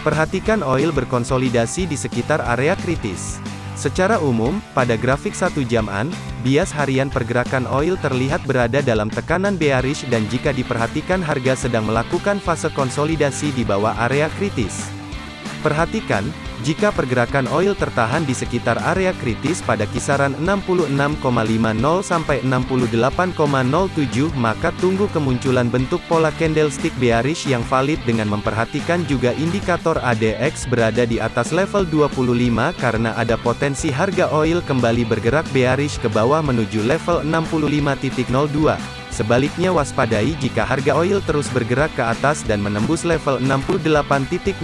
Perhatikan oil berkonsolidasi di sekitar area kritis. Secara umum, pada grafik satu jaman, bias harian pergerakan oil terlihat berada dalam tekanan bearish dan jika diperhatikan harga sedang melakukan fase konsolidasi di bawah area kritis. Perhatikan, jika pergerakan oil tertahan di sekitar area kritis pada kisaran 66,50 sampai 68,07 maka tunggu kemunculan bentuk pola candlestick bearish yang valid dengan memperhatikan juga indikator ADX berada di atas level 25 karena ada potensi harga oil kembali bergerak bearish ke bawah menuju level 65.02. Sebaliknya waspadai jika harga oil terus bergerak ke atas dan menembus level 68.07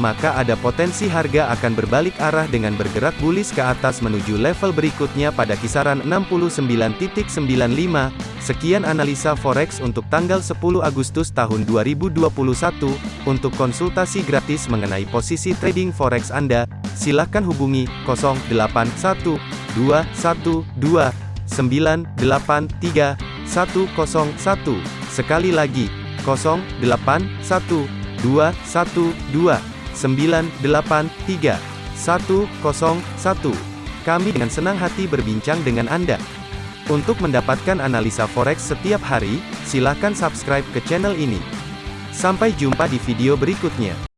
maka ada potensi harga akan berbalik arah dengan bergerak bullish ke atas menuju level berikutnya pada kisaran 69.95. Sekian analisa forex untuk tanggal 10 Agustus tahun 2021. Untuk konsultasi gratis mengenai posisi trading forex Anda, silakan hubungi 081212 983 101. Sekali lagi, 081212 983 101. Kami dengan senang hati berbincang dengan Anda. Untuk mendapatkan analisa forex setiap hari, silakan subscribe ke channel ini. Sampai jumpa di video berikutnya.